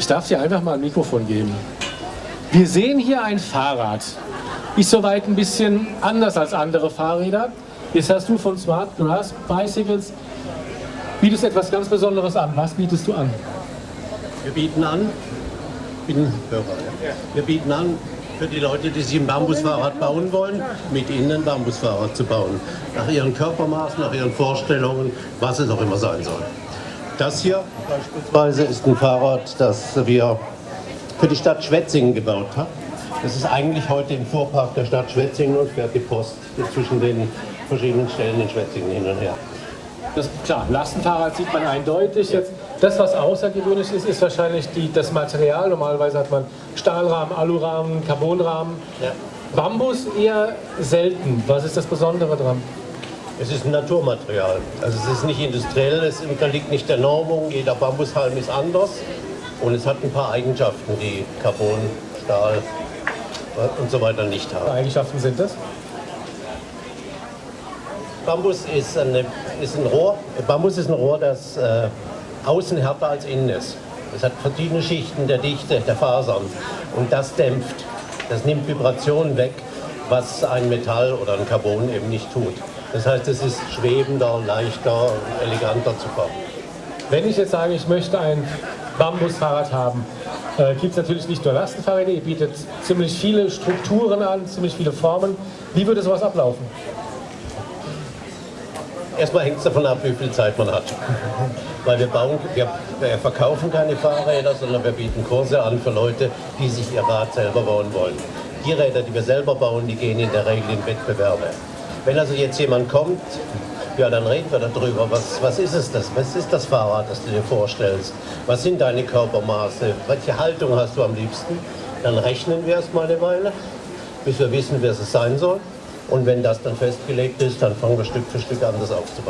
Ich darf dir einfach mal ein Mikrofon geben. Wir sehen hier ein Fahrrad. Ist soweit ein bisschen anders als andere Fahrräder. Jetzt hast du von Smart Grass Bicycles, bietest etwas ganz Besonderes an. Was bietest du an? Wir bieten an, bin Hörer, wir bieten an, für die Leute, die sich ein Bambusfahrrad bauen wollen, mit ihnen ein Bambusfahrrad zu bauen. Nach ihren Körpermaßen, nach ihren Vorstellungen, was es auch immer sein soll. Das hier beispielsweise ist ein Fahrrad, das wir für die Stadt Schwetzingen gebaut haben. Das ist eigentlich heute im Vorpark der Stadt Schwetzingen und fährt die Post zwischen den verschiedenen Stellen in Schwetzingen hin und her. Das, klar, Lastenfahrrad sieht man eindeutig. Jetzt, das, was außergewöhnlich ist, ist wahrscheinlich die, das Material. Normalerweise hat man Stahlrahmen, Alurahmen, Carbonrahmen. Ja. Bambus eher selten. Was ist das Besondere dran? Es ist ein Naturmaterial. Also es ist nicht industriell, es unterliegt nicht der Normung. Jeder Bambushalm ist anders und es hat ein paar Eigenschaften, die Carbon, Stahl und so weiter nicht haben. Welche Eigenschaften sind das? Bambus ist, eine, ist ein Rohr. Bambus ist ein Rohr, das äh, außen härter als innen ist. Es hat verschiedene Schichten der Dichte der Fasern und das dämpft. Das nimmt Vibrationen weg, was ein Metall oder ein Carbon eben nicht tut. Das heißt, es ist schwebender, leichter, eleganter zu fahren. Wenn ich jetzt sage, ich möchte ein Bambusfahrrad haben, äh, gibt es natürlich nicht nur Lastenfahrräder, ihr bietet ziemlich viele Strukturen an, ziemlich viele Formen. Wie würde sowas ablaufen? Erstmal hängt es davon ab, wie viel Zeit man hat. Weil wir, bauen, wir, wir verkaufen keine Fahrräder, sondern wir bieten Kurse an für Leute, die sich ihr Rad selber bauen wollen. Die Räder, die wir selber bauen, die gehen in der Regel in Wettbewerbe. Wenn also jetzt jemand kommt, ja, dann reden wir darüber. Was, was ist es das? Was ist das Fahrrad, das du dir vorstellst? Was sind deine Körpermaße? Welche Haltung hast du am liebsten? Dann rechnen wir erstmal eine Weile, bis wir wissen, wer es sein soll. Und wenn das dann festgelegt ist, dann fangen wir Stück für Stück an, das aufzubauen.